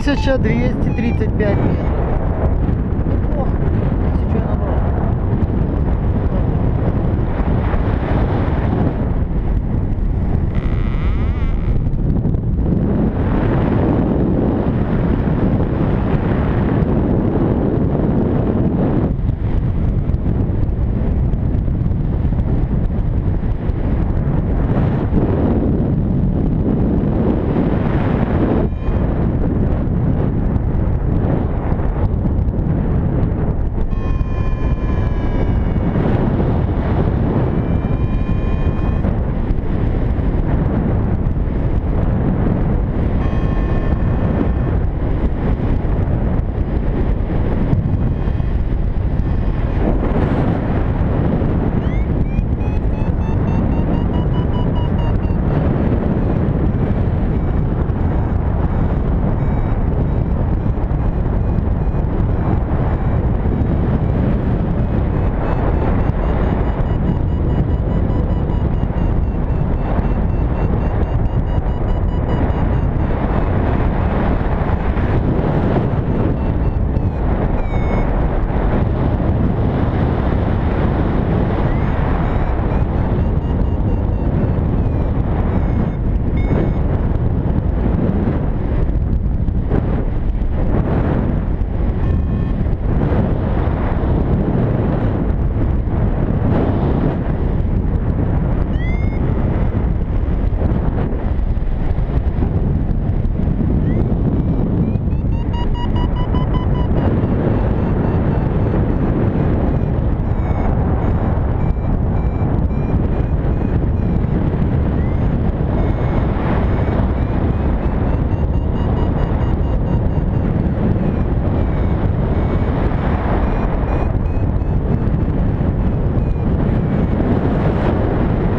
1235 метров.